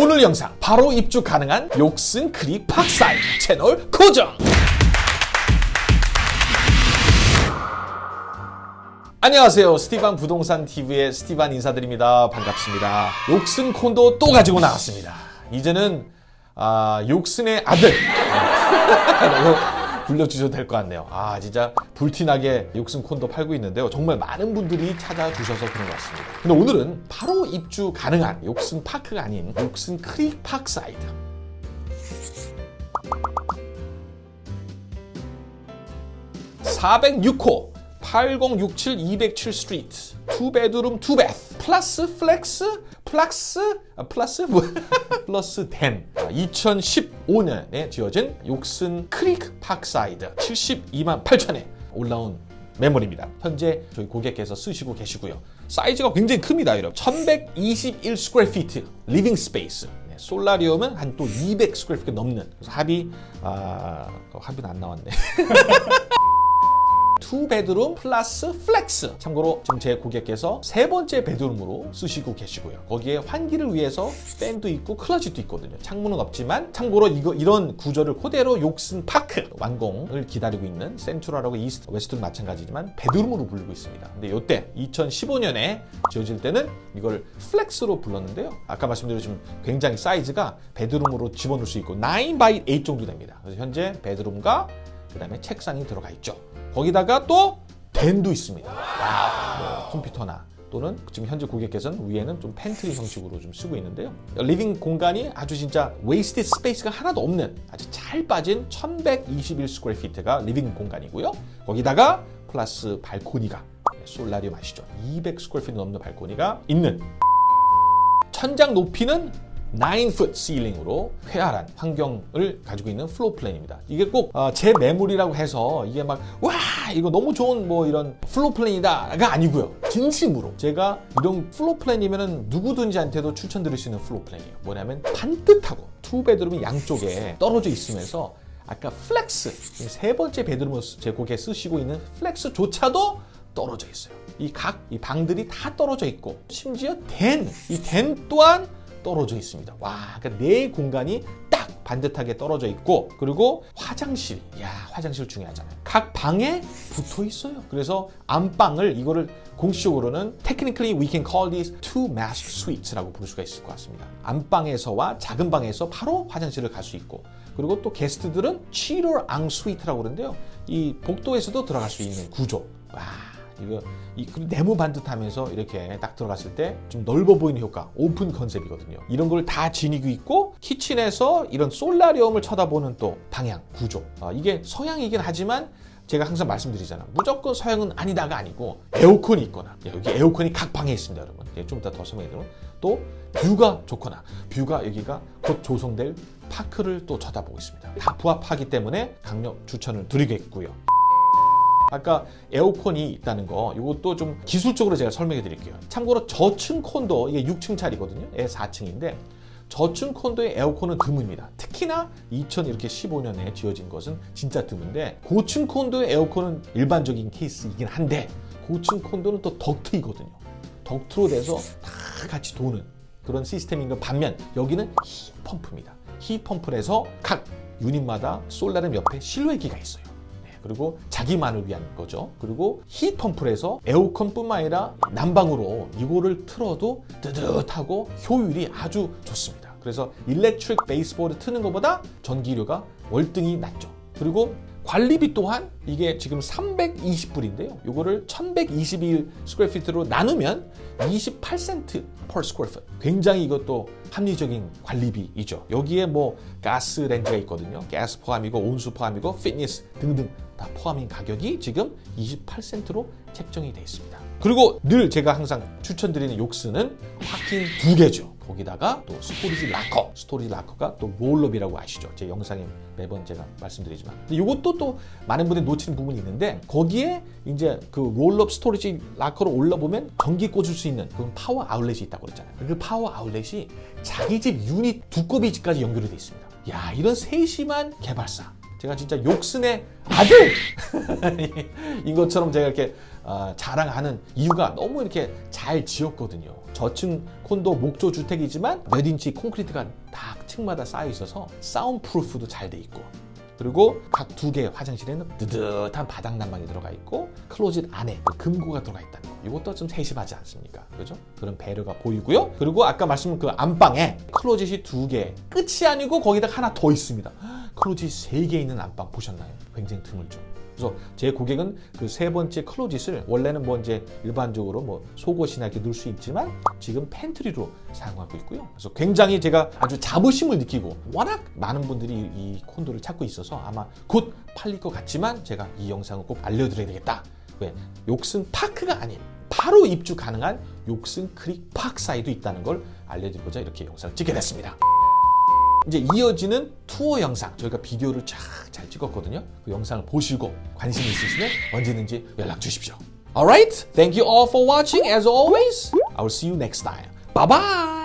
오늘 영상 바로 입주 가능한 Yorkson Creek Parkside 채널 고정! 안녕하세요. 스티반 부동산 TV의 스티반 인사드립니다. 반갑습니다. Yorkson 콘도 또 가지고 나왔습니다. 이제는 아, Yorkson의 아들 불러주셔도 될 것 같네요. 아 진짜 불티나게 Yorkson 콘도 팔고 있는데요. 정말 많은 분들이 찾아주셔서 그런 것 같습니다. 근데 오늘은 바로 입주 가능한 Yorkson Park가 아닌 Yorkson Creek Parkside 406호 8067 207 Street two bedroom two bath plus flex flex 아, 플러스 뭐 plus den 2015년에 지어진 Yorkson Creek Parkside 72만 8천에 올라온 매물입니다. 현재 저희 고객께서 쓰시고 계시고요. 사이즈가 굉장히 큽니다, 여러분. 1121 square feet living space. 네, solarium은 한 또 200 square feet 넘는. 그래서 합이 아, 합은 안 나왔네. two bedroom plus flex. 참고로 지금 제 고객께서 세 번째 bedroom으로 쓰시고 계시고요. 거기에 환기를 위해서 팬도 있고 closet도 있거든요. 창문은 없지만 참고로 이거 이런 구조를 그대로 Yorkson Park 완공을 기다리고 있는 Central하고 East West는 마찬가지지만 bedroom으로 부르고 있습니다. 근데 이때 2015년에 지어질 때는 이걸 flex로 불렀는데요. 아까 말씀드렸지만 굉장히 사이즈가 bedroom으로 집어넣을 수 있고 9x8 정도 됩니다. 그래서 현재 bedroom과 그 다음에 책상이 들어가 있죠 거기다가 또 den도 있습니다. 뭐 컴퓨터나 또는 지금 현재 고객께서는 위에는 좀 팬트리 형식으로 좀 쓰고 있는데요. living 공간이 아주 진짜 waste space가 하나도 없는 아주 잘 빠진 1121 square feet가 living 공간이고요. 거기다가 플러스 발코니가 solarium 아시죠? 200 square feet 넘는 발코니가 있는 천장 높이는 9foot ceiling으로 쾌활한 환경을 가지고 있는 floor plan입니다. 이게 꼭 제 어, 매물이라고 해서 이게 막 와 이거 너무 좋은 뭐 이런 floor plan이다가 아니고요. 진심으로 제가 이런 floor plan이면 누구든지한테도 추천드릴 수 있는 floor plan이에요. 뭐냐면 반듯하고 two bedroom이 양쪽에 떨어져 있으면서 아까 flex 세 번째 bedroom을 제 고객에 쓰시고 있는 flex조차도 떨어져 있어요. 이 각이 방들이 다 떨어져 있고 심지어 댄, 이 댄 또한 떨어져 있습니다. 와, 그러니까 네 공간이 딱 반듯하게 떨어져 있고 그리고 화장실, 야 화장실 중요하잖아요. 각 방에 붙어 있어요. 그래서 안방을 이거를 공식적으로는 technically we can call these two master suites라고 부를 수가 있을 것 같습니다. 안방에서와 작은 방에서 바로 화장실을 갈 수 있고 그리고 또 게스트들은 치로 앙 스위트라고 그러는데요. 이 복도에서도 들어갈 수 있는 구조. 와. 이거 이 네모 반듯하면서 이렇게 딱 들어갔을 때 좀 넓어 보이는 효과 open concept이거든요. 이런 걸 다 지니고 있고 kitchen에서 이런 solarium을 쳐다보는 또 방향 구조. 아, 이게 서향이긴 하지만 제가 항상 말씀드리잖아 무조건 서향은 아니다가 아니고 에어컨이 있거나 여기 에어컨이 각 방에 있습니다 여러분. 좀 이따 더 설명해 드리면. 또 view가 좋거나 view가 여기가 곧 조성될 파크를 또 쳐다보고 있습니다. 다 부합하기 때문에 강력 추천을 드리겠고요 아까 에어컨이 있다는 거 이것도 좀 기술적으로 제가 설명해 드릴게요. 참고로 저층 콘도 이게 6층 짜리거든요. 애 4층인데 저층 콘도의 에어컨은 드뭅니다. 특히나 2015년에 지어진 것은 진짜 드문데 고층 콘도의 에어컨은 일반적인 케이스이긴 한데 고층 콘도는 또 덕트이거든요. 덕트로 돼서 다 같이 도는 그런 시스템인 것 반면 여기는 heat pump입니다. heat pump를 해서 각 유닛마다 solarium 옆에 실외기가 있어요 그리고 자기만을 위한 거죠. 그리고 heat pump를 해서 에어컨뿐만 아니라 난방으로 이거를 틀어도 뜨뜻하고 효율이 아주 좋습니다. 그래서 electric baseboard 트는 것보다 전기료가 월등히 낮죠. 그리고 관리비 또한 이게 지금 320불인데요. 이거를 1121 square feet로 나누면 28센트 per foot. 굉장히 이것도 합리적인 관리비이죠. 여기에 뭐 가스 레인지가 있거든요. 가스 포함이고 온수 포함이고 피트니스 등등 다 포함인 가격이 지금 28센트로 책정이 되어 있습니다. 그리고 늘 제가 항상 추천드리는 Yorkson은 parking 두 개죠. 거기다가 또 storage locker, storage locker가 또 roll-up이라고 아시죠? 제 영상에 매번 제가 말씀드리지만 이것도 또 많은 분들이 놓치는 부분이 있는데 거기에 이제 그 roll-up storage locker로 올라보면 전기 꽂을 수 있는 그런 파워 아울렛이 있다고 그랬잖아요. 그 파워 아울렛이 자기 집 유닛 두꺼비 집까지 연결이 돼 있습니다. 야 이런 세심한 개발사 제가 진짜 Yorkson의 아들 인 것처럼 제가 이렇게 어, 자랑하는 이유가 너무 이렇게 잘 지었거든요. 저층 콘도 목조 주택이지만 몇 인치 콘크리트가 다 층마다 쌓여 있어서 soundproof도 잘 돼 있고 그리고 각 두 개의 화장실에는 뜨뜻한 바닥 난방이 들어가 있고 closet 안에 그 금고가 들어가 있다는 거. 이것도 좀 세심하지 않습니까? 그죠? 그런 배려가 보이고요. 그리고 아까 말씀드린 그 안방에 closet이 두 개. 끝이 아니고 거기다 하나 더 있습니다. closet 세개 있는 안방 보셨나요? 굉장히 드물죠. 그래서 제 고객은 그 세 번째 closet을 원래는 뭐 이제 일반적으로 뭐 속옷이나 이렇게 넣을 수 있지만 지금 pantry로 사용하고 있고요. 그래서 굉장히 제가 아주 자부심을 느끼고 워낙 많은 분들이 이 콘도를 찾고 있어서 아마 곧 팔릴 것 같지만 제가 이 영상을 꼭 알려드려야 되겠다. 왜? Yorkson Park가 아닌 바로 입주 가능한 Yorkson Creek Parkside도 있다는 걸 알려드리고자 이렇게 영상을 찍게 됐습니다. 이제 이어지는 투어 영상 저희가 비디오를 쫙 잘 찍었거든요. 그 영상을 보시고 관심 있으시면 언제든지 연락 주십시오. Alright, thank you all for watching. As always, I will see you next time. Bye bye.